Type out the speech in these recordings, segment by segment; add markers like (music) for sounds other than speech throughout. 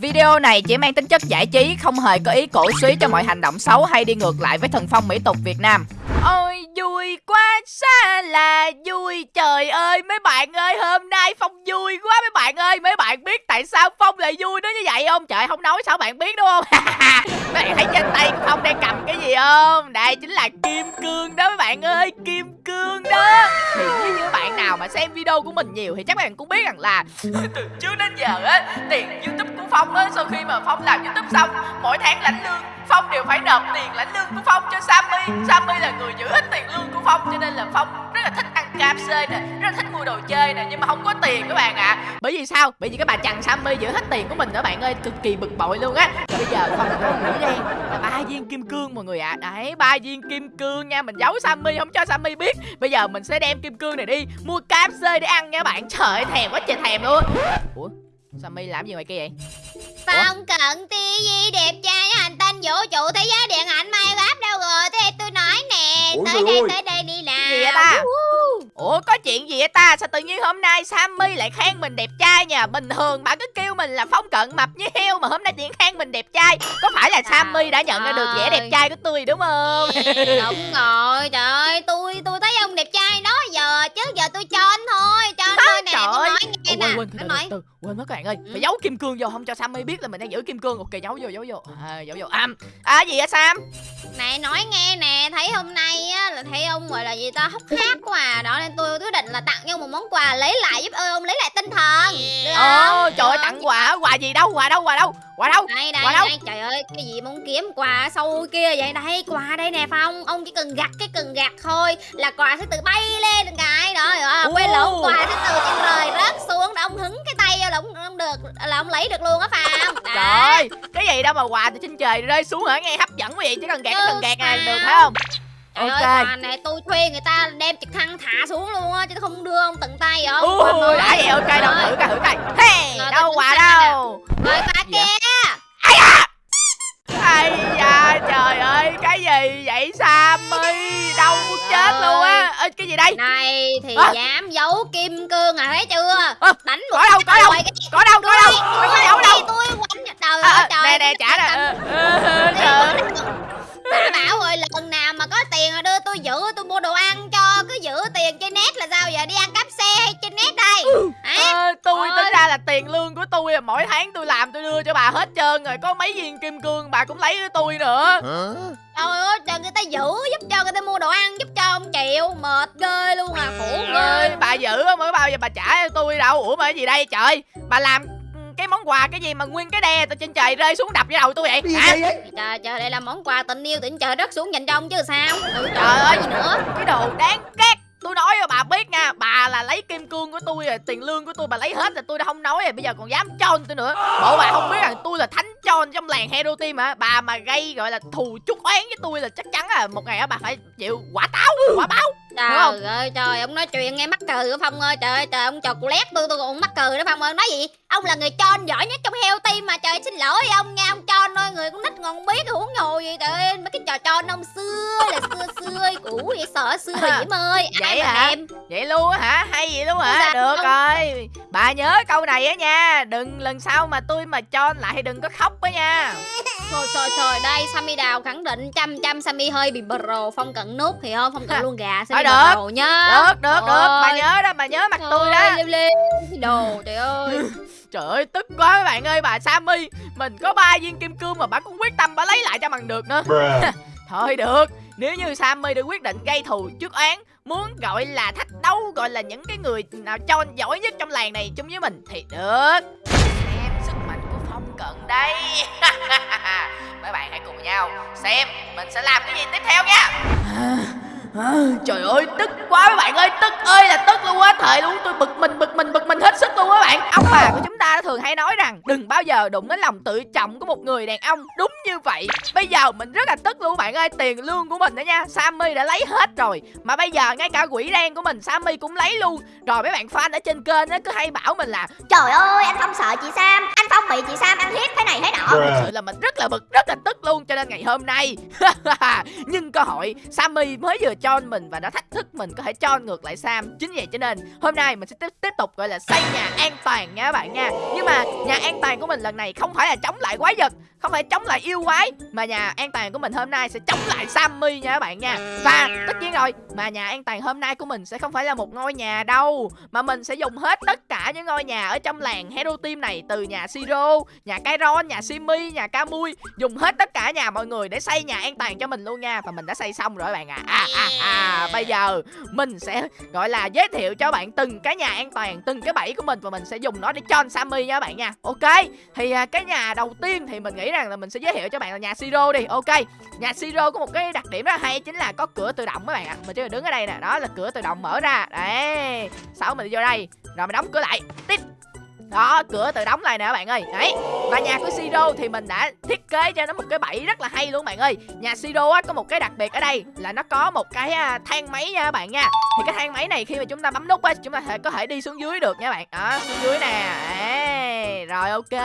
Video này chỉ mang tính chất giải trí, không hề có ý cổ suý cho mọi hành động xấu hay đi ngược lại với thần phong mỹ tục Việt Nam. Ôi vui quá xa là vui. Trời ơi, mấy bạn ơi, hôm nay Phong vui quá. Mấy bạn ơi, Mấy bạn biết tại sao Phong lại vui nó như vậy không? Trời, không nói sao bạn biết đúng không? Mấy (laughs) bạn thấy trên tay của Phong đang cầm cái gì không? Đây chính là kim cương đó, mấy bạn ơi, Kim cương đó. Thì nếu như bạn nào mà xem video của mình nhiều Thì chắc bạn cũng biết rằng là (laughs) Từ trước đến giờ á, Tiền youtube của Phong á, Sau khi mà Phong làm youtube xong, Mỗi tháng lãnh lương Phong đều phải nộp tiền lãnh lương của Phong cho Sammy. Sammy là người giữ hết tiền lương của Phong Cho nên là Phong rất là thích ăn KFC nè Rất là thích mua đồ chơi nè Nhưng mà không có tiền các bạn ạ à. Bởi vì sao? Bởi vì cái bà chằn Sammy giữ hết tiền của mình đó bạn ơi Cực kỳ bực bội luôn á bây giờ Phong có nghĩ đen là ba viên kim cương mọi người ạ à. Đấy ba viên kim cương nha Mình giấu Sammy không cho Sammy biết Bây giờ mình sẽ đem kim cương này đi Mua KFC để ăn nha bạn Trời ơi thèm quá trời thèm luôn Ủa Sammy làm gì ngoài kia vậy? Phong cận TV đẹp trai hành tinh vũ trụ thế giới điện ảnh Minecraft đâu rồi Ủa, Tới đây ơi. tới đây đi làm Gì vậy ta? Ủa có chuyện gì vậy ta? Sao tự nhiên hôm nay Sammy lại khen mình đẹp trai nha Bình thường bạn cứ kêu mình là phong cận mập như heo Mà hôm nay tiện khen mình đẹp trai. Có phải là Sammy đã nhận ra được vẻ đẹp trai của tôi đúng không? Đúng rồi trời ơi tôi tôi thấy ông đẹp trai đó giờ. Chứ giờ tôi cho anh thôi cho quên từ, nói. từ, quên mất các bạn ơi. Ừ. Phải giấu kim cương vô không cho Sammy biết là mình đang giữ kim cương. Ok giấu vô giấu vô. À, Giấu vô. À, à gì vậy Sam? Này nói nghe nè thấy hôm nay á là thấy ông gọi là gì ta hốc hác quá à. Đó nên tôi quyết định là tặng cho một món quà lấy lại giúp ơn ông lấy lại tinh thần. Được không? Ồ trời ơi tặng quà Quà gì đâu quà đâu quà đâu Quà đâu đây đây Quà đâu? đây. Trời ơi cái gì mong kiếm quà sâu kia vậy? Đây quà đây nè phong ông chỉ cần gặt cái cần gạt thôi là quà sẽ tự bay lên cái. Đó rồi quên lộn quà sẽ từ trên trời rớt xuống. Để ông hứng cái tay vô là ông, ông được là ông lấy được luôn á phạm (laughs) Trời Cái gì đâu mà quà từ trên trời rơi xuống hả? Nghe hấp dẫn quá vậy Chỉ cần gạt cái cần gạt này được phải không? Trời Ok. ơi, quà này tôi thuê người ta đem trực thăng thả xuống luôn á chứ không đưa ông tận tay vậy không Ui đã vậy? Ok đâu thử coi thử coi. Hey Rồi, đâu quà đâu? rồi quà Gì vậy? kia. Ây da! Trời ơi Cái gì vậy Sammy Đâu muốn chết luôn á Ê, Cái gì đây? Này thì À. dám giấu kim cương à thấy chưa? À, đánh một có đâu, có đâu. rồi Có đâu có đâu. Có giấu đâu. tôi quánh trời À, ơi à, trời Nè nè trả nè. Trời. Đã bảo rồi lần nào mà có tiền là đưa tôi giữ tôi mua đồ ăn cho cứ giữ tiền trên net là sao giờ? Đi ăn cắp xe hay trên net đây? Hả? Ờ, tôi Ôi. tính ra là tiền lương của tôi à, mỗi tháng tôi làm tôi đưa cho bà hết trơn rồi có mấy viên kim cương bà cũng lấy với tôi nữa. Trời ơi trời người ta giữ giúp cho người ta mua đồ ăn giúp cho ông chịu mệt ghê luôn à khổ ơi ghê. bà giữ mới bao giờ bà trả cho tôi đâu. Ủa mà cái gì đây trời? Bà làm cái món quà cái gì mà nguyên cái đè từ trên trời rơi xuống đập vào đầu tôi vậy? Gì hả? vậy? trời trời đây là món quà tình yêu tình trời đất xuống dành cho ông chứ sao? Ừ, trời, Trời ơi. gì nữa. cái đồ đáng ghét tôi nói cho bà biết nha bà là lấy kim cương của tôi rồi tiền lương của tôi bà lấy hết rồi tôi đã không nói rồi bây giờ còn dám chon tôi nữa. Bộ bà không biết rằng tôi là thánh chon trong làng hero team hả bà mà gây gọi là thù chút oán với tôi là chắc chắn là một ngày đó bà phải chịu quả táo quả báo không? Trời ơi trời ông nói chuyện nghe mắc cười của Phong ơi Trời ơi trời ông chọc lét tôi tôi còn mắc cười đó Phong ơi. Nói gì? Ông là người tròn giỏi nhất trong heo team mà Trời xin lỗi ông nha ông tròn thôi Người con nít còn không biết huống trò tròn ông xưa là xưa xưa cũ vậy sợ xưa Diễm ơi. Ai Vậy mà hả? thèm. Vậy luôn á hả? Hay vậy luôn hả? Dạ, được không. rồi. Bà nhớ câu này á nha. Đừng lần sau mà tôi mà chon lại đừng có khóc á nha. Thôi trời trời đây Sammy Đào khẳng định trăm trăm Sammy hơi bị bro Phong cận nút thì không? Phong cận luôn gà Sammy được. bro nhá được được được. Bà nhớ đó bà nhớ mặt tôi Thôi, đó Liêu liêu đồ trời ơi (laughs) trời ơi tức quá các bạn ơi bà Sammy. Mình có ba viên kim cương mà bà cũng quyết tâm bà lấy lại cho bằng được nữa. (laughs) Thôi được nếu như Sammy đã quyết định gây thù trước án muốn gọi là thách đấu gọi là những cái người nào chon giỏi nhất trong làng này chung với mình thì được. Xem sức mạnh của phong cận đây. (laughs) Mấy bạn hãy cùng nhau xem mình sẽ làm cái gì tiếp theo nha À, trời ơi tức quá mấy bạn ơi tức ơi là tức luôn á. Thời luôn tôi bực mình bực mình bực mình hết sức luôn á bạn. Ông bà của chúng ta thường hay nói rằng đừng bao giờ đụng đến lòng tự trọng của một người đàn ông. Đúng như vậy. Bây giờ mình rất là tức luôn bạn ơi. Tiền lương của mình đó nha sammy đã lấy hết rồi. Mà bây giờ ngay cả quỷ đen của mình sammy cũng lấy luôn. Rồi mấy bạn fan ở trên kênh á cứ hay bảo mình là Trời ơi anh Phong sợ chị Sam Anh Phong bị chị Sam ăn hiếp thế này thế nọ. Thật Bruh. sự là mình rất là bực rất là tức luôn cho nên ngày hôm nay. (laughs) Nhân cơ hội sammy mới vừa cho mình và đã thách thức mình có thể cho ngược lại Sam. Chính vậy cho nên, hôm nay mình sẽ tiếp tiếp tục, gọi là, xây nhà an toàn nha các bạn nha. Nhưng mà nhà an toàn của mình lần này không phải là chống lại quái vật không phải chống lại yêu quái mà nhà an toàn của mình hôm nay sẽ chống lại Sammy nha các bạn nha. Và tất nhiên rồi mà nhà an toàn hôm nay của mình sẽ không phải là một ngôi nhà đâu mà mình sẽ dùng hết tất cả những ngôi nhà ở trong làng Hero Team này từ nhà Siro nhà Kairon nhà Simi nhà Kamui dùng hết tất cả nhà mọi người để xây nhà an toàn cho mình luôn nha. Và mình đã xây xong rồi các bạn ạ. À. à, à, à, bây giờ mình sẽ gọi là giới thiệu cho bạn từng cái nhà an toàn từng cái bẫy của mình và mình sẽ dùng nó để cho Sammy nha các bạn nha. Ok thì à, cái nhà đầu tiên thì mình nghĩ rằng là mình sẽ giới thiệu cho bạn là nhà Siro đi. Ok nhà Siro có một cái đặc điểm rất là hay chính là có cửa tự động các bạn ạ. Mình chỉ cần đứng ở đây nè đó là cửa tự động mở ra. Đấy sau mình đi vô đây rồi mình đóng cửa lại. Tít đó cửa tự đóng lại nè các bạn ơi. Đấy và nhà của Siro thì mình đã thiết kế cho nó một cái bẫy rất là hay luôn bạn ơi. Nhà Siro á có một cái đặc biệt ở đây là nó có một cái à, thang máy nha các bạn nha. Thì cái thang máy này khi mà chúng ta bấm nút á chúng ta có thể đi xuống dưới được nha bạn. Đó xuống dưới nè. Đấy, rồi ok.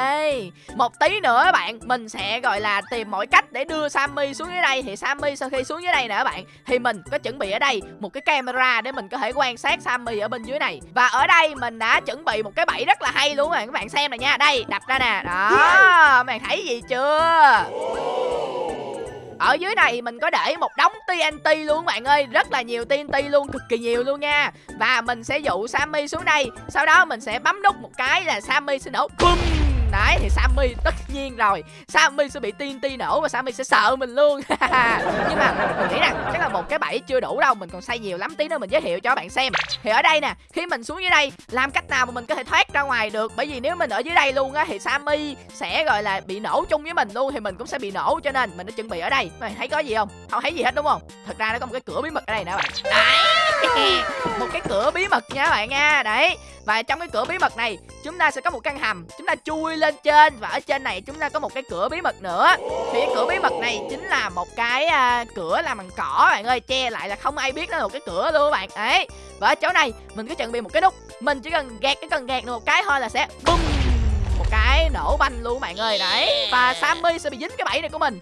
Một tí nữa các bạn mình sẽ gọi là tìm mọi cách để đưa Sammy xuống dưới đây. Thì Sammy sau khi xuống dưới đây nè các bạn thì mình có chuẩn bị ở đây một cái camera để mình có thể quan sát Sammy ở bên dưới này. Và ở đây mình đã chuẩn bị một cái bẫy rất là hay luôn các bạn xem này nha. Đây đập ra nè. Đó các bạn thấy gì chưa ở dưới này mình có để một đống TNT luôn các bạn ơi. Rất là nhiều TNT luôn, cực kỳ nhiều luôn nha. Và mình sẽ dụ Sammy xuống đây. Sau đó mình sẽ bấm nút một cái là Sammy sẽ nổ BOOM! Đấy, thì Sammy tất nhiên rồi. Sammy sẽ bị TNT nổ và Sammy sẽ sợ mình luôn. (laughs) Nhưng mà mình nghĩ rằng chắc là một cái bẫy chưa đủ đâu, Mình còn xây nhiều lắm. Tí nữa mình giới thiệu cho các bạn xem. Thì ở đây nè, Khi mình xuống dưới đây, Làm cách nào mà mình có thể thoát ra ngoài được? Bởi vì nếu mình ở dưới đây luôn á, Thì Sammy sẽ, gọi là, bị nổ chung với mình luôn, Thì mình cũng sẽ bị nổ, cho nên mình đã chuẩn bị ở đây. Mày thấy có gì không? Không thấy gì hết, đúng không? Thật ra nó có một cái cửa bí mật ở đây nè bạn. Đấy! (laughs) Một cái cửa bí mật nha các bạn nha. Đấy Và trong cái cửa bí mật này Chúng ta sẽ có một căn hầm. Chúng ta chui lên trên Và ở trên này chúng ta có một cái cửa bí mật nữa. Thì cái cửa bí mật này chính là một cái à, cửa làm bằng cỏ bạn ơi. Che lại là không ai biết nó là một cái cửa luôn các bạn. Ấy Và ở chỗ này mình cứ chuẩn bị một cái nút. Mình chỉ cần gạt cái cần gạt được một cái thôi là sẽ bum một cái nổ banh luôn bạn ơi. Đấy và Sammy sẽ bị dính cái bẫy này của mình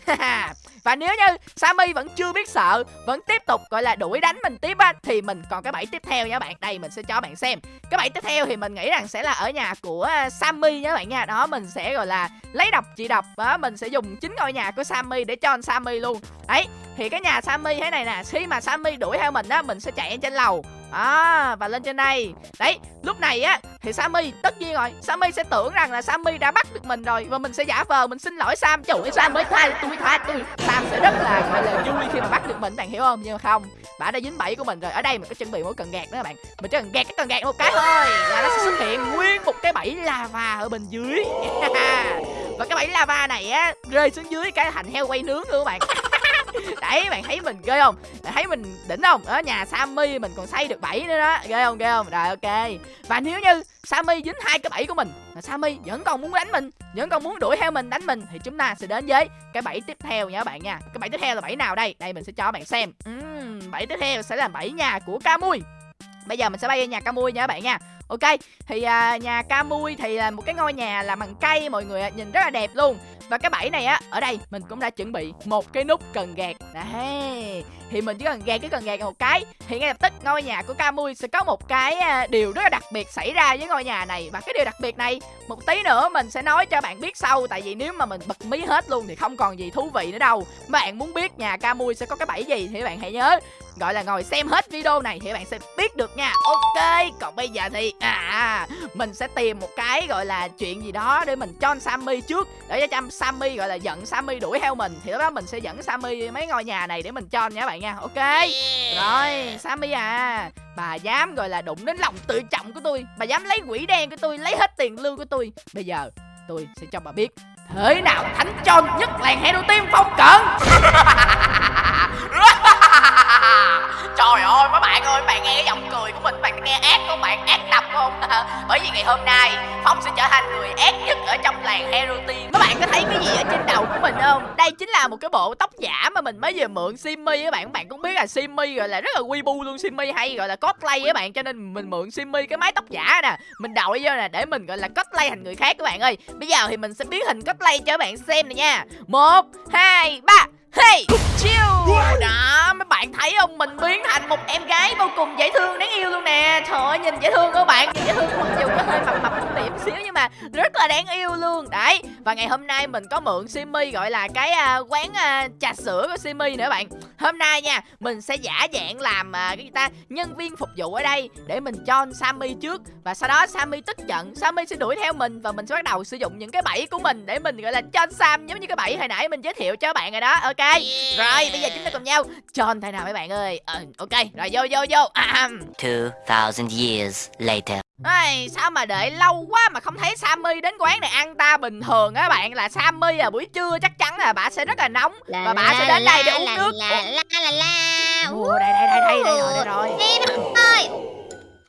và nếu như Sammy vẫn chưa biết sợ, vẫn tiếp tục, gọi là, đuổi đánh mình tiếp á, thì mình còn cái bẫy tiếp theo nha bạn. Đây, mình sẽ cho bạn xem. Cái bẫy tiếp theo thì mình nghĩ rằng sẽ là ở nhà của à, Sammy nha bạn nha. Đó, mình sẽ, gọi là, lấy độc chị độc và mình sẽ dùng chính ngôi nhà của Sammy để cho anh Sammy luôn. Đấy, thì cái nhà Sammy thế này nè, khi mà Sammy đuổi theo mình á, mình sẽ chạy trên lầu à, và lên trên đây. Đấy lúc này á thì Sammy tất nhiên rồi Sammy sẽ tưởng rằng là Sammy đã bắt được mình rồi và mình sẽ giả vờ mình xin lỗi Sam. Chủ Sam mới tha tôi tha tôi Sam sẽ rất là gọi là vui khi mà bắt được mình bạn hiểu không? Nhưng mà không bả đã dính bẫy của mình rồi. Ở đây mình có chuẩn bị một cần gạt nữa các bạn. Mình chỉ cần gạt cái cần gạt một cái thôi là nó sẽ xuất hiện nguyên một cái bẫy lava ở bên dưới. (laughs) Và cái bẫy lava này á rơi xuống dưới cái thành heo quay nướng luôn các bạn. (laughs) đấy bạn thấy mình ghê không? Bạn thấy mình đỉnh không? Ở nhà sammy mình còn xây được bảy nữa đó. Ghê không ghê không? Rồi ok. Và nếu như sammy dính hai cái bẫy của mình mà sammy vẫn còn muốn đánh mình vẫn còn muốn đuổi theo mình đánh mình thì chúng ta sẽ đến với cái bẫy tiếp theo nha các bạn nha. Cái bẫy tiếp theo là bẫy nào đây? Đây mình sẽ cho bạn xem. Uhm, bẫy tiếp theo sẽ là bẫy nhà của camui bây giờ mình sẽ bay về nhà camui nha các bạn nha. Ok thì à, nhà camui thì là một cái ngôi nhà làm bằng cây mọi người nhìn rất là đẹp luôn và cái bẫy này á, ở đây, mình cũng đã chuẩn bị một cái nút cần gạt. Đấy thì mình chỉ cần gạt cái cần gạt một cái, thì ngay lập tức ngôi nhà của Camui sẽ có một cái à, điều rất là đặc biệt xảy ra với ngôi nhà này. Và cái điều đặc biệt này, một tí nữa mình sẽ nói cho bạn biết sau, tại vì nếu mà mình bật mí hết luôn thì không còn gì thú vị nữa đâu. Bạn muốn biết nhà Camui sẽ có cái bẫy gì thì bạn hãy nhớ gọi là ngồi xem hết video này thì bạn sẽ biết được nha. Ok còn bây giờ thì à mình sẽ tìm một cái gọi là chuyện gì đó để mình cho Sammy trước. Để cho Sammy gọi là giận Sammy đuổi theo mình thì lúc đó mình sẽ dẫn Sammy mấy ngôi nhà này để mình cho nha bạn nha. Ok. Rồi Sammy à bà dám gọi là đụng đến lòng tự trọng của tôi. Bà dám lấy quỷ đen của tôi lấy hết tiền lương của tôi. Bây giờ tôi sẽ cho bà biết thế nào thánh chon nhất làng hero team phong cận (laughs) (laughs) Trời ơi mấy bạn ơi, bạn nghe giọng cười của mình, bạn nghe ác không? Bạn, ác đập không? (laughs) Bởi vì ngày hôm nay Phong sẽ trở thành người ác nhất ở trong làng Hero Mấy Các bạn có thấy cái gì ở trên đầu của mình không? Đây chính là một cái bộ tóc giả mà mình mới vừa mượn Simmy các bạn. Bạn cũng biết là Simmy gọi là rất là quy bu luôn. Simmy hay gọi là cosplay các bạn Cho nên mình mượn Simmy cái mái tóc giả nè. Mình đội vô nè để mình gọi là cosplay thành người khác các bạn ơi. Bây giờ thì mình sẽ biến hình cosplay cho các bạn xem nè nha. Một hai ba. Hey, chill Đó, mấy bạn thấy không Mình biến thành một em gái vô cùng dễ thương đáng yêu luôn nè. Trời ơi, nhìn dễ thương các bạn. Nhìn dễ thương mặc dù có hơi mập mập một điểm xíu Nhưng mà rất là đáng yêu luôn. Đấy, và ngày hôm nay mình có mượn Simi Gọi là cái à, quán à, trà sữa của Simi nữa bạn. Hôm nay nha, mình sẽ giả dạng làm à, cái gì ta Nhân viên phục vụ ở đây Để mình cho Sammy trước. Và sau đó Sammy tức giận Sammy sẽ đuổi theo mình Và mình sẽ bắt đầu sử dụng những cái bẫy của mình Để mình gọi là cho Sam Giống như cái bẫy hồi nãy mình giới thiệu cho các bạn rồi đó. Ok rồi bây giờ chúng ta cùng nhau John thay nào mấy bạn ơi? Ờ, Ok rồi vô vô vô. À, 2,000 years later. Ai, sao mà đợi lâu quá mà không thấy Sammy đến quán này ăn ta bình thường á bạn? Là Sammy à buổi trưa chắc chắn là bà sẽ rất là nóng và bà sẽ đến đây để uống nước. la la la la la. Ủa, đây đây đây đây đây rồi đây rồi. Em ơi.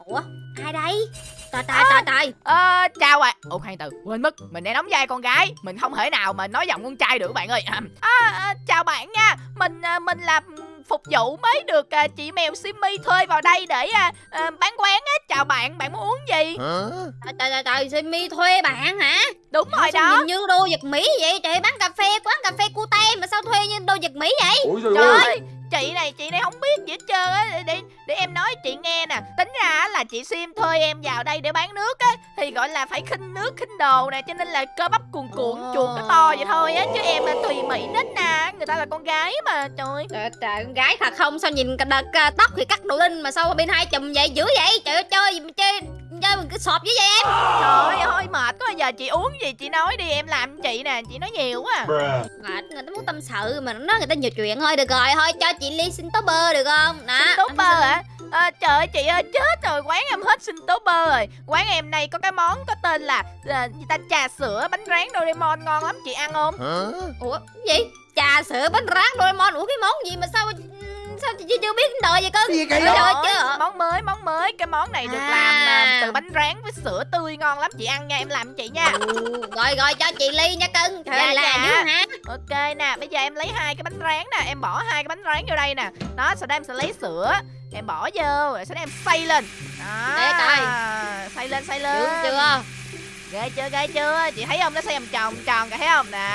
Ủa ai đây Trời trời trời trời Ờ, chào ạ. Ủa khoan từ, quên mất. Mình đang đóng vai con gái. Mình không thể nào mà nói giọng con trai được bạn ơi. À, à, Chào bạn nha. Mình à, mình là phục vụ mới được à, chị mèo Simmy thuê vào đây để à, à, bán quán á. Chào bạn, bạn muốn uống gì? Trời trời trời trời Simi thuê bạn hả? Đúng rồi Sao đó. nhìn như đô vật Mỹ vậy? Trời bán cà phê quán cà phê cute mà sao thuê như đô vật Mỹ vậy? Ủa Trời ơi ơi, chị này chị này không biết gì hết trơn á. Để, để để em nói chị nghe nè. Tính ra á là chị sim thuê em vào đây để bán nước á. Thì gọi là phải khinh nước khinh đồ nè cho nên là cơ bắp cuồn cuộn chuột nó to vậy thôi á. Chứ em là tùy mỹ nít nè. Người ta là con gái mà trời Trời trời con gái thật không? Sao nhìn đợt tóc thì cắt đầu đinh mà sao bên hai chùm vậy? Dữ vậy? Trời ơi chơi gì mà chơi chơi mình cứ sọp với vậy em. Trời ơi thôi mệt quá. Giờ chị uống gì chị nói đi em làm chị nè chị nói nhiều quá. Mệt người ta muốn tâm sự mà nó nói người ta nhiều chuyện thôi được rồi. Thôi cho chị ly xin tố bơ được không? Đó. Xin tố bơ hả? À, trời ơi chị ơi chết rồi. Quán em hết xin tố bơ rồi. Quán em này có cái món có tên là à, gì ta? Trà sữa bánh rán Doraemon ngon lắm. Chị ăn không? ủa cái gì? Trà sữa bánh rán Doraemon? Ủa cái món gì mà sao sao chị chưa biết đời vậy cưng Gì cái Trời đó? ơi, Rồi, chứ món mới món mới. Cái món này được À. làm à, từ bánh rán với sữa tươi ngon lắm. Chị ăn nha em làm cho chị nha. Ừ, rồi rồi cho chị ly nha cưng. Dạ, là dạ. dữ hả? Ok nè bây giờ em lấy hai cái bánh rán nè. Em bỏ hai cái bánh rán vô đây nè. Đó sau đó em sẽ lấy sữa. Em bỏ vô rồi sau đó em xay lên. Đó. Để coi. xay lên xay lên. Chưa? Ghê chưa ghê chưa? Chị thấy không? Nó xay vòng tròn tròn kìa thấy không? Nè.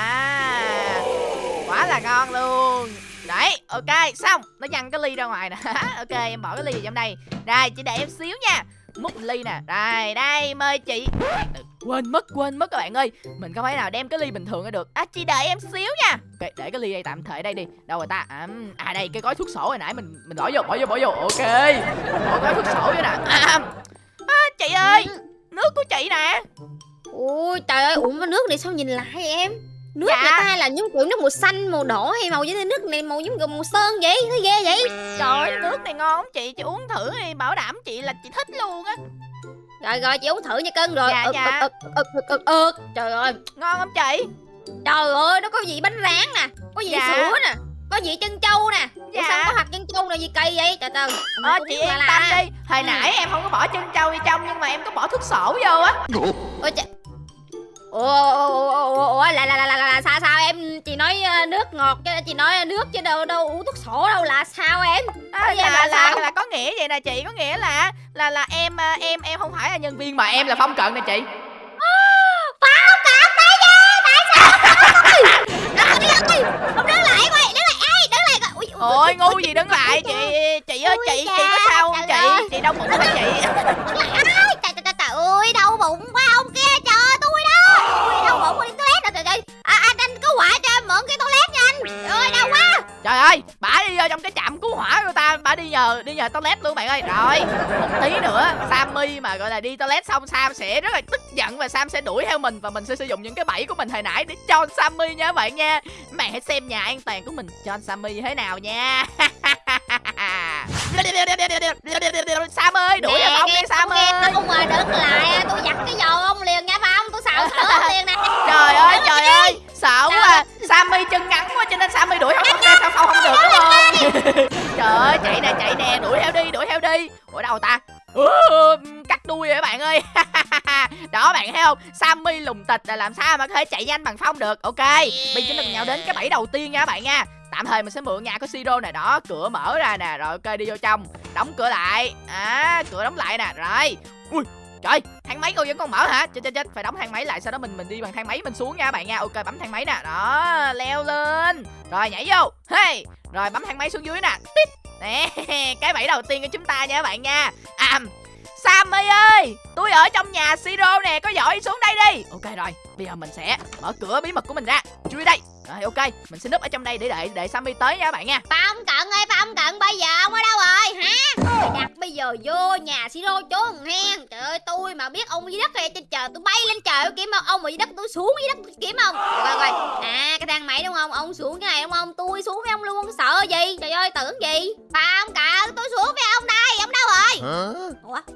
Quá là ngon luôn đấy ok xong. Nó văng cái ly ra ngoài nè. (laughs) Ok em bỏ cái ly vào trong đây. Rồi chị để em xíu nha. Múc ly nè. Đây đây mời chị. Quên mất quên mất các bạn ơi. Mình không thể nào đem cái ly bình thường ra được. À chị đợi em xíu nha. Ok để cái ly đây tạm thời đây đi. Đâu rồi ta? À, à đây cái gói thuốc sổ hồi nãy mình mình bỏ vô bỏ vô bỏ vô. Ok. Bỏ gói thuốc sổ vô nè. À, à, chị ơi nước của chị nè. Ui trời ơi uống cái nước này sao nhìn lại em? Nước Dạ. người ta là giống kiểu nước màu xanh màu đỏ hay màu như nước này màu giống kiểu màu sơn vậy thấy ghê vậy Trời ơi, nước này ngon chị, chị uống thử đi, bảo đảm chị là chị thích luôn á rồi rồi chị uống thử nha cưng rồi Dạ, ực, dạ. ực, ực, ực, ực, ực, trời ơi Ngon không chị? trời ơi nó có vị bánh rán nè có vị Dạ. sữa nè có vị chân trâu nè Ủa Dạ. sao có hạt chân trâu này gì cây vậy trời ơi Ờ, chị yên tâm đi Hồi Ừ. nãy em không có bỏ chân trâu vô trong Nhưng mà em có bỏ thuốc sổ vô á Ôi trời Ủa, ủa, ủa, ủa, ủa, là, là, là, là, là, sao sao em chị nói ờ, nước ngọt chứ chị nói nước chứ đâu đâu uống thuốc sổ đâu là sao em à, dạ, là, là là, sao? là có nghĩa vậy nè chị Có nghĩa là là là em à, em em không phải là nhân viên Mà em là phong cận nè chị không đứng lại coi đứng lại ai đứng lại Ui, ui, Ôi ngu gì đứng lại chị Chị ơi chị chị có sao không chị Chị đau bụng hả chị đứng lại trời ơi đau bụng quá Trời ơi, bả đi vô trong cái trạm cứu hỏa của ta, bả đi nhờ đi nhờ toilet luôn bạn ơi. Rồi, một tí nữa Sammy mà gọi là đi toilet xong Sam sẽ rất là tức giận và Sam sẽ đuổi theo mình và mình sẽ sử dụng những cái bẫy của mình hồi nãy để cho Sammy nha các bạn nha. Bạn hãy xem nhà an toàn của mình cho Sammy như thế nào nha. (laughs) Sam ơi, đuổi theo ông đi Sam ơi. không mà đứng lại tôi giặt cái dầu ông liền nha phải không tôi xào thử (laughs) ông liền nè Trời ơi, trời ơi, sợ quá. Sammy chân ngắn quá cho nên Sammy đuổi không không sao không không được đúng không? (laughs) trời ơi, chạy nè, chạy nè, đuổi theo đi, đuổi theo đi. Ủa đâu ta? Ừ, cắt đuôi rồi các bạn ơi. (laughs) Đó bạn thấy không? Sammy lùng tịch là làm sao mà có thể chạy nhanh bằng phong được? Ok Bây giờ chúng ta cùng nhau đến cái bẫy đầu tiên nha các bạn nha. Tạm thời mình sẽ mượn nhà của Siro nè Đó cửa mở ra nè Rồi ok đi vô trong Đóng cửa lại. À cửa đóng lại nè Rồi. Ui trời thang máy cô vẫn còn mở hả? Chết chết chết, phải đóng thang máy lại, sau đó mình mình đi bằng thang máy mình xuống nha bạn nha. Ok, bấm thang máy nè. Đó, leo lên. Rồi, nhảy vô. Hey! Rồi, bấm thang máy xuống dưới nè. Tít. Nè, (laughs) cái bẫy đầu tiên của chúng ta nha các bạn nha. À Sammy ơi, Tôi ở trong nhà Siro nè, Có giỏi xuống đây đi. Ok, rồi. Bây giờ mình sẽ mở cửa bí mật của mình ra. Chui đây. Rồi ok. Mình sẽ núp ở trong đây để đợi để Sammy tới nha các bạn nha. Phong cận ơi Phong cận? Bây giờ ông ở đâu rồi hả? Mày đặt bây giờ vô nhà siro trốn hen. Trời ơi tôi mà biết ông dưới đất hay trên trời Tôi bay lên trời kiếm ông Ông ở dưới đất tôi xuống dưới đất tôi kiếm ông. Rồi rồi À cái thang máy đúng không? Ông xuống cái này đúng không? Tôi xuống với ông luôn sợ gì? Trời ơi tưởng gì? Phong cận? Tôi xuống với ông đây Ông đâu rồi? Ủa?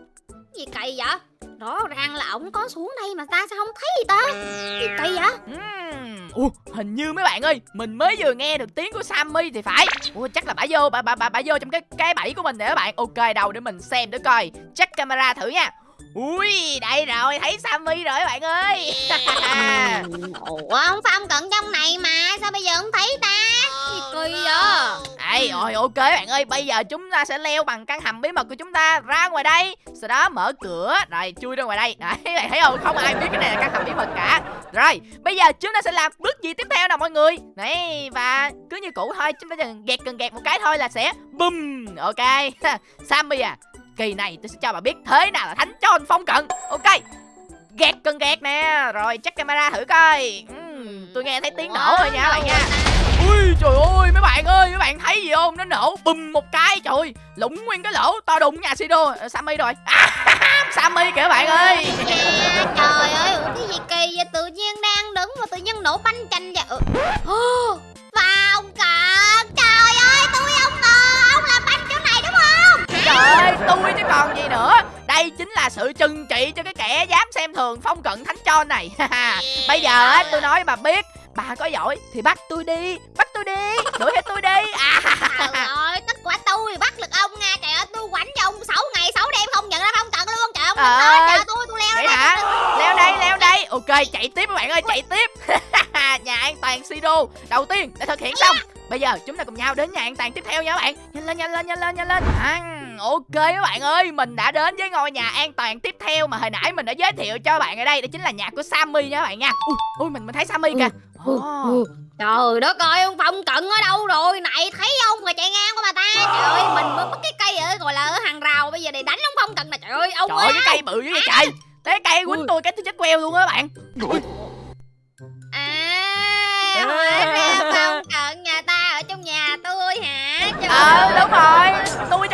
Gì kỳ vậy rõ ràng là ổng có xuống đây mà ta sao không thấy gì ta? Gì kỳ vậy? Ủa, hình như mấy bạn ơi mình mới vừa nghe được tiếng của Sammy thì phải. Ủa, chắc là bà vô bà bà bà, bà vô trong cái cái bẫy của mình để các bạn. Ok đâu để mình xem để coi. Check camera thử nha ui đây rồi thấy Sammy rồi các bạn ơi. (laughs) Ủa ông phong cận trong này mà sao bây giờ không thấy ta? Gì kỳ vậy. Đây rồi ok bạn ơi Bây giờ chúng ta sẽ leo bằng căn hầm bí mật của chúng ta ra ngoài đây. Sau đó mở cửa Rồi chui ra ngoài đây. Đấy bạn thấy không? Không ai biết cái này là căn hầm bí mật cả. Rồi bây giờ chúng ta sẽ làm bước gì tiếp theo nào mọi người? Đấy và cứ như cũ thôi Chúng ta cần gẹt cần gẹt một cái thôi là sẽ Bum Ok (laughs) Sammy à Kỳ này tôi sẽ cho bà biết thế nào là thánh cho phong cận. Ok. Gạt cần gạt nè. Rồi check camera thử coi. Uhm, Tôi nghe thấy tiếng nổ rồi nha bạn nha. Ui trời ơi mấy bạn ơi mấy bạn thấy gì không? Nó nổ bùm một cái trời lũng nguyên cái lỗ to đùng nhà Sido. À, Sammy rồi. À, (laughs) Sammy kìa bạn ơi. À, (laughs) trời ơi cái gì kỳ vậy? Tự nhiên đang đứng mà tự nhiên nổ banh chanh vậy? Ờ. (gasps) trời ơi tôi chứ còn gì nữa. Đây chính là sự trừng trị cho cái kẻ dám xem thường phong cận thánh cho này. Bây giờ á tôi nói bà biết bà có giỏi thì bắt tôi đi bắt tôi đi đuổi theo tôi đi. À, Trời ơi tất quả tôi bắt được ông nha. Trời ơi tôi quánh cho ông 6 ngày 6 đêm không nhận ra phong cận luôn. Trời ông Ờ. đừng nói trời tôi tôi leo vậy lên hả? leo đây. Leo đây ok chạy tiếp các bạn ơi chạy tiếp. (laughs) Nhà an toàn siro đầu tiên đã thực hiện xong. Bây giờ chúng ta cùng nhau đến nhà an toàn tiếp theo nha các bạn. Nhanh lên nhanh lên nhanh lên nhanh lên. À, ok các bạn ơi mình đã đến với ngôi nhà an toàn tiếp theo mà hồi nãy mình đã giới thiệu cho bạn ở đây đó chính là nhà của sammy nha các bạn nha. Ui, ui mình mình thấy sammy kìa. Ồ. Trời đất ơi ông phong cận ở đâu rồi? Này thấy không mà chạy ngang của bà ta. Trời ơi mình mới mất cái cây ở gọi là ở hàng rào Bây giờ để đánh ông phong cận nè Trời ơi ông trời ơi cái cây bự dữ vậy trời. Thế cây quýnh tôi cái tôi chết queo luôn á các bạn À ra phong cận nhà ta ở trong nhà tôi hả? Trời ờ đúng rồi. Tôi này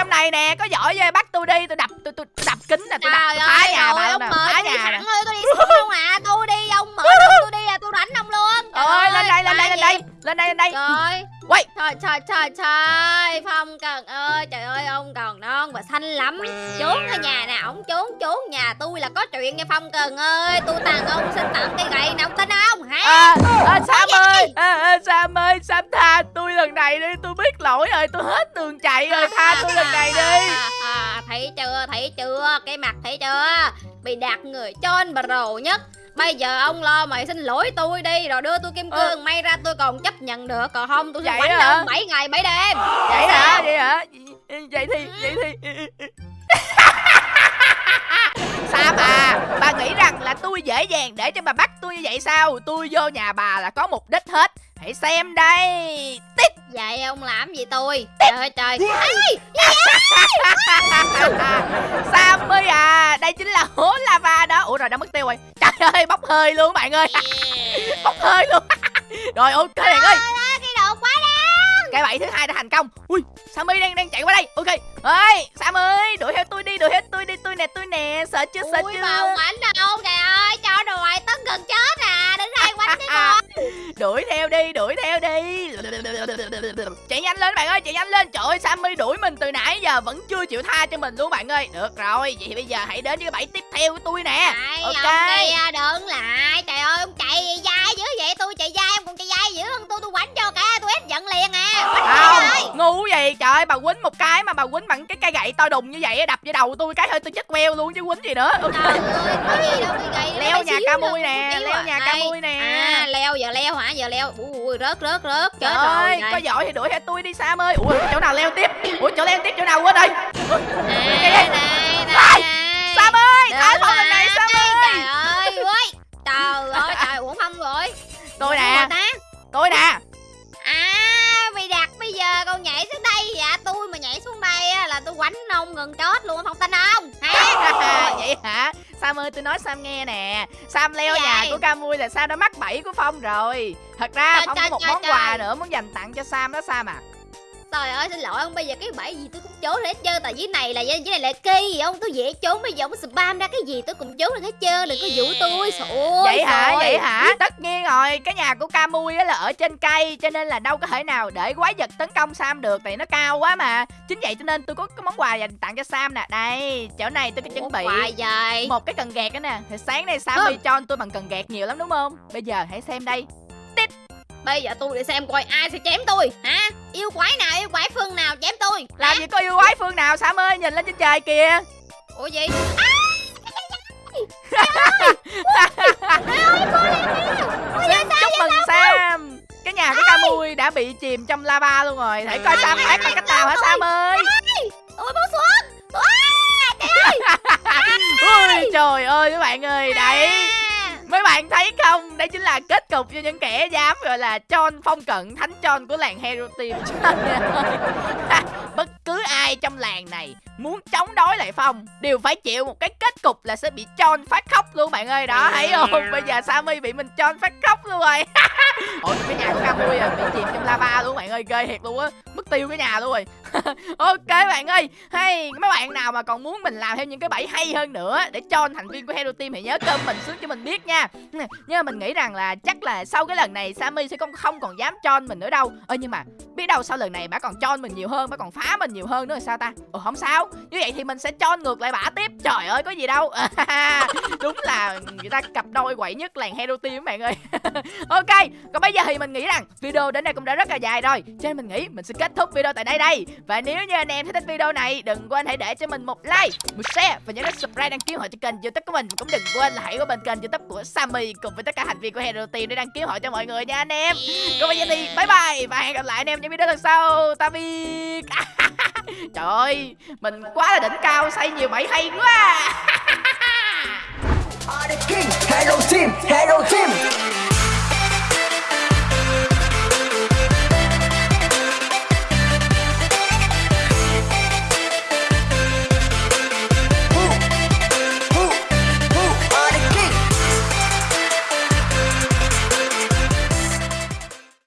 có giỏi về bắt tôi đi tôi đập tôi tôi, tôi đập kính nè tôi đập Trời tôi phá ơi, nhà bà ông phá nhà sẵn thôi, tôi đi xuống luôn à. Tôi đi, ông mở đường (laughs) tôi đi là tôi đánh ông luôn. Trời ơi lên đây lên đây lên đây? Lên đây lên đây. Trời. Quay. Trời trời trời trời. Phong Cần ơi Trời ơi ông còn non và xanh lắm. Trốn ở nhà nè Ông trốn trốn. Nhà tôi là có chuyện nha Phong Cần ơi. Tôi tàn ông xin tặng cây gậy nè Ông tin không hả? À, à, Sam ơi. À, à, Sam ơi Sam tha tôi lần này đi. Tôi biết lỗi rồi tôi hết đường chạy rồi. Tha tôi lần này đi. à, Thấy chưa thấy chưa? Cái mặt thấy chưa? Bị đạt người chôn bà rồ nhất Bây giờ ông lo mày xin lỗi tôi đi Rồi đưa tôi kim cương May ra tôi còn chấp nhận được Còn không tôi sẽ Vậy quánh ông 7 ngày 7 đêm. Vậy hả? Vậy hả? Vậy thì vậy thì (laughs) Sam à Bà nghĩ rằng là tôi dễ dàng để cho bà bắt tôi như vậy sao? Tôi vô nhà bà là có mục đích hết. Hãy xem đây. Tít. Vậy ông làm gì tôi? Trời ơi trời. Ê, (laughs) Sammy à Đây chính là hố lava đó. Ủa rồi đã mất tiêu rồi. Trời ơi bốc hơi luôn bạn ơi. (laughs) Bốc hơi luôn. Rồi ok bạn ơi cái bẫy thứ hai đã thành công. Ui sammy đang đang chạy qua đây. Ok. Ơi sam ơi đuổi theo tôi đi đuổi theo tôi đi tôi nè tôi nè. Sợ chưa sợ Ui chưa? mà quánh đâu Trời ơi cho đồ ngoại tấn gần chết à Đứng đây quánh đi (laughs) con. Đuổi theo đi đuổi theo đi. Chạy nhanh lên bạn ơi chạy nhanh lên. Trời ơi sammy đuổi mình từ nãy giờ vẫn chưa chịu tha cho mình luôn bạn ơi. Được rồi vậy thì bây giờ hãy đến với cái bẫy tiếp theo của tôi nè. Ok. ông kia đứng lại. Trời ơi ông chạy dai dữ vậy Tôi chạy dai ông còn chạy dai dữ hơn tôi Tôi quánh không ngu gì trời ơi bà quýnh một cái mà bà quýnh bằng cái cây gậy to đùng như vậy đập vô đầu tôi cái hơi tôi chết queo luôn chứ quýnh gì nữa. Leo nhà ca mui nè, leo à. nhà ca Đây. mui nè. À leo giờ leo hả? Giờ leo. Ui ui rớt rớt rớt. Trời Chết rồi có giỏi thì đuổi theo tôi đi Sam ơi. Ủa chỗ nào leo tiếp? Ủa chỗ leo tiếp chỗ nào quên rồi? Này này này Sam ơi thả phong lần này Sam ơi. Trời ơi ui Trời ơi trời không rồi. Tôi nè? Tôi nè quánh ông ngừng chết luôn không tin không? Hả? (laughs) Vậy hả? Sam ơi tôi nói Sam nghe nè. Sam leo Cái nhà của Camui là Sam đã mắc bẫy của Phong rồi. Thật ra Trời, Phong trời, có một trời, món trời. quà nữa muốn dành tặng cho Sam đó Sam à trời ơi xin lỗi ông bây giờ cái bẫy gì tôi cũng trốn hết trơn tại dưới này là dưới này là cây gì ông tôi dễ trốn bây giờ ông spam ra cái gì tôi cũng trốn được hết trơn đừng có dụ tôi ơi, Vậy hả? vậy hả? Tất nhiên rồi Cái nhà của Camui á là ở trên cây Cho nên là đâu có thể nào để quái vật tấn công Sam được Tại nó cao quá mà. Chính vậy cho nên tôi có cái món quà dành tặng cho Sam nè. Đây chỗ này tôi có chuẩn bị một cái cần gạt đó nè. Thì sáng nay Sam đi cho tôi bằng cần gạt nhiều lắm đúng không? Bây giờ hãy xem đây bây giờ tôi để xem coi ai sẽ chém tôi. Hả? Yêu quái nào yêu quái phương nào chém tôi? Làm hả? gì có yêu quái phương nào Sam ơi nhìn lên trên trời kìa. Ủa gì? Xin chúc mừng Sam. Cái nhà của Camui đã bị chìm trong lava luôn rồi. Hãy coi Sam thoát bằng cách nào hả Sam ơi? Tôi muốn xuống. (laughs) Ui, trời ơi các bạn ơi đấy À. Mấy bạn thấy không? Đây chính là kết cục cho những kẻ dám, gọi là John phong cận, thánh John của làng Hero Team (laughs) Bất cứ ai trong làng này muốn chống đối lại Phong đều phải chịu một cái kết cục là sẽ bị John phát khóc luôn bạn ơi. Đó thấy không? Bây giờ Sammy bị mình John phát khóc luôn rồi. (laughs) Ôi cái nhà của Camui à, bị chìm trong lava luôn bạn ơi Ghê thiệt luôn á. Mất tiêu cái nhà luôn rồi. (laughs) Ok bạn ơi Hay mấy bạn nào mà còn muốn mình làm thêm những cái bẫy hay hơn nữa Để cho thành viên của Hero Team thì nhớ comment xuống cho mình biết nha. Nhưng mà mình nghĩ rằng là chắc là sau cái lần này Sammy sẽ không không còn dám cho mình nữa đâu. Ơ nhưng mà biết đâu sau lần này bà còn cho mình nhiều hơn Bà còn phá mình nhiều nhiều hơn nữa là sao ta? Ồ không sao. Như vậy thì mình sẽ cho ngược lại bả tiếp. Trời ơi có gì đâu. (laughs) Đúng là người ta cặp đôi quậy nhất làng Hero Team các bạn ơi. (laughs) Ok Còn bây giờ thì mình nghĩ rằng video đến đây cũng đã rất là dài rồi. Cho nên mình nghĩ mình sẽ kết thúc video tại đây đây. Và nếu như anh em thấy thích video này Đừng quên hãy để cho mình một like, một share Và nhớ đến subscribe đăng ký họ cho kênh youtube của mình. Cũng đừng quên là hãy qua bên kênh youtube của Sammy Cùng với tất cả thành viên của Hero Team để đăng ký họ cho mọi người nha anh em. Còn bây giờ thì bye bye Và hẹn gặp lại anh em trong video lần sau. Tạm biệt. (laughs) Trời ơi Mình quá là đỉnh cao xây nhiều bẫy hay quá Hello Team, Hello Team.